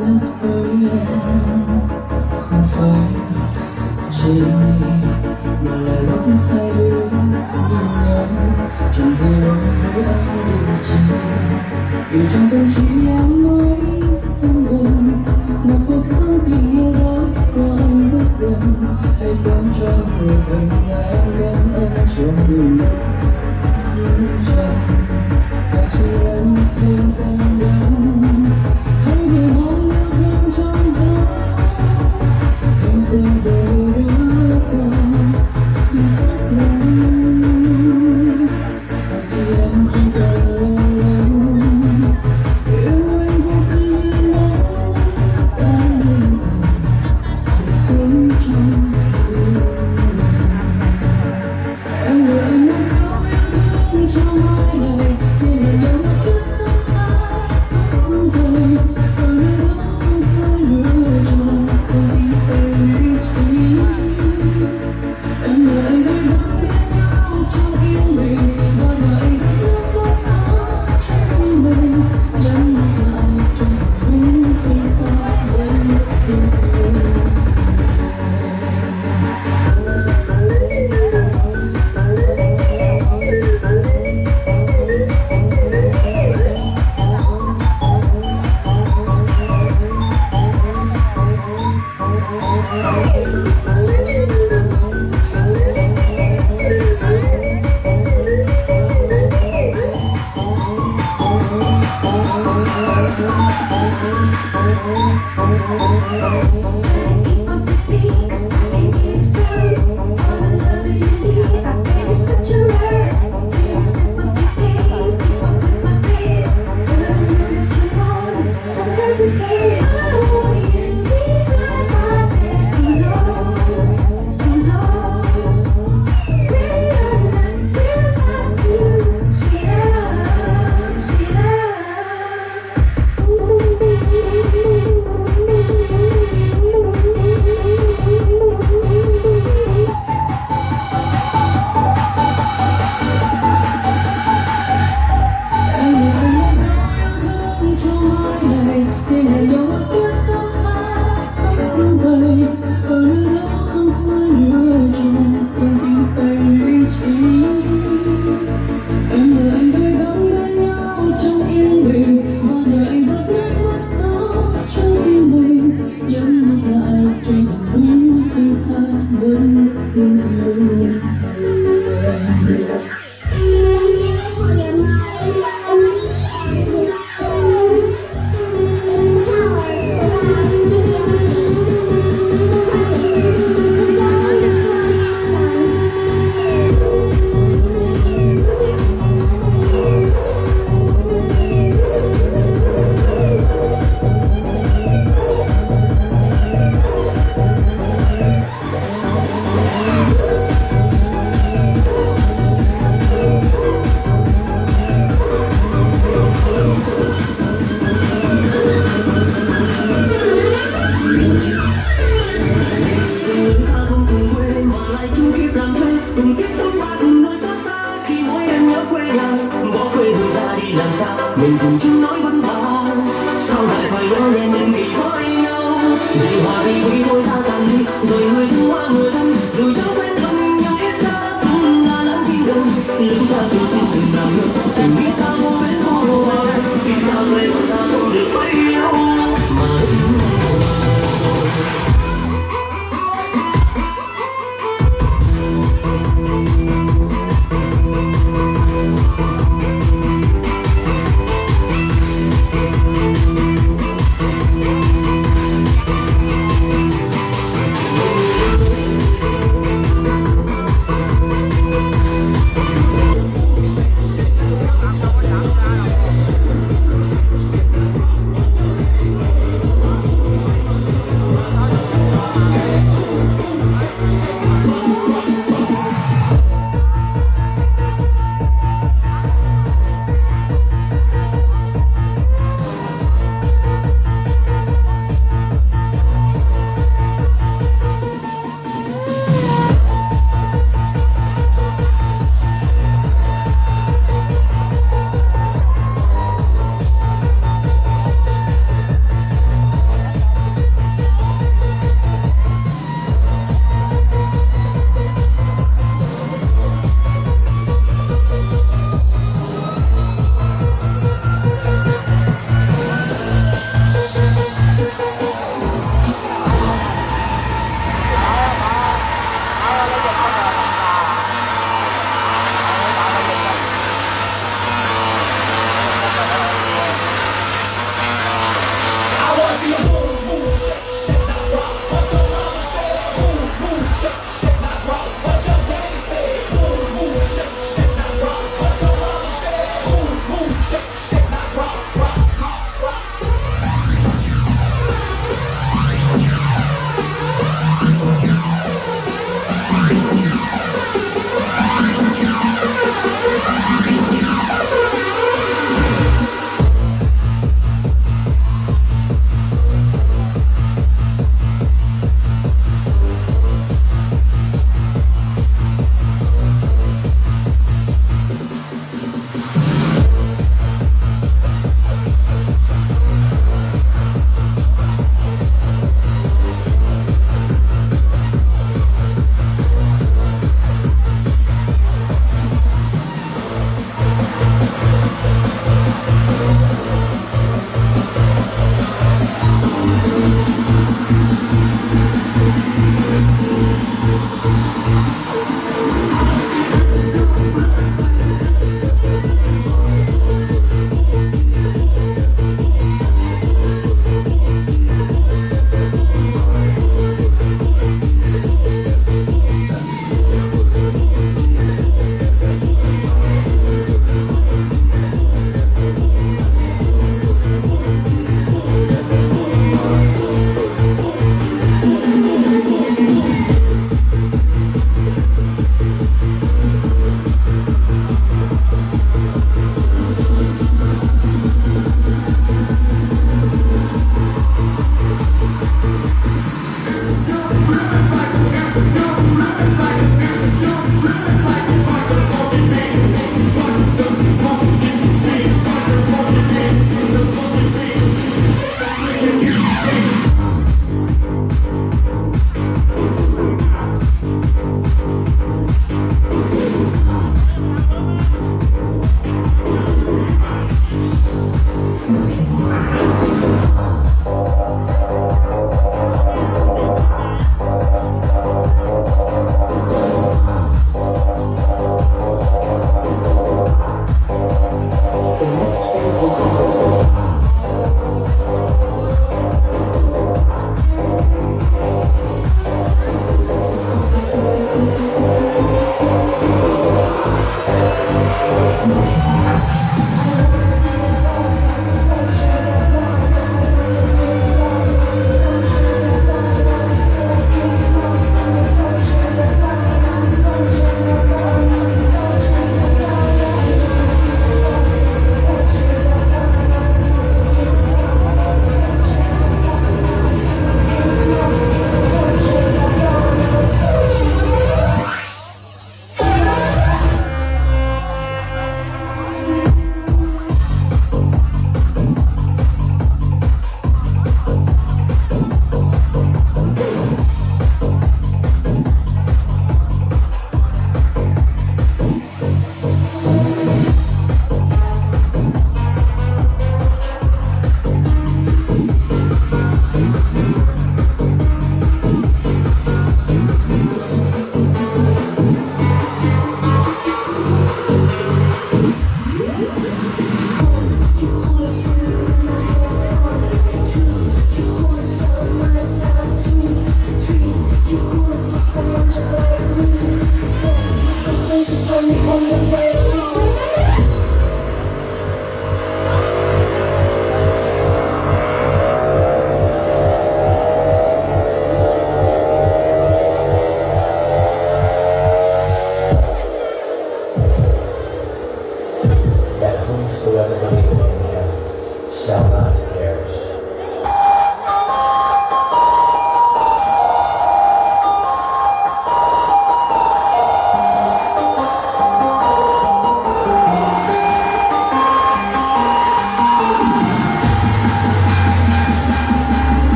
với em không phải là sự chỉ mà là lúc hai đứa nhìn nhau chẳng thể nói với anh điều gì vì trong tâm trí em mới phân buồn một cuộc sống tình yêu đó có anh rất gần hãy sống cho người gần nhà em dẫn anh trong đường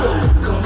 Go.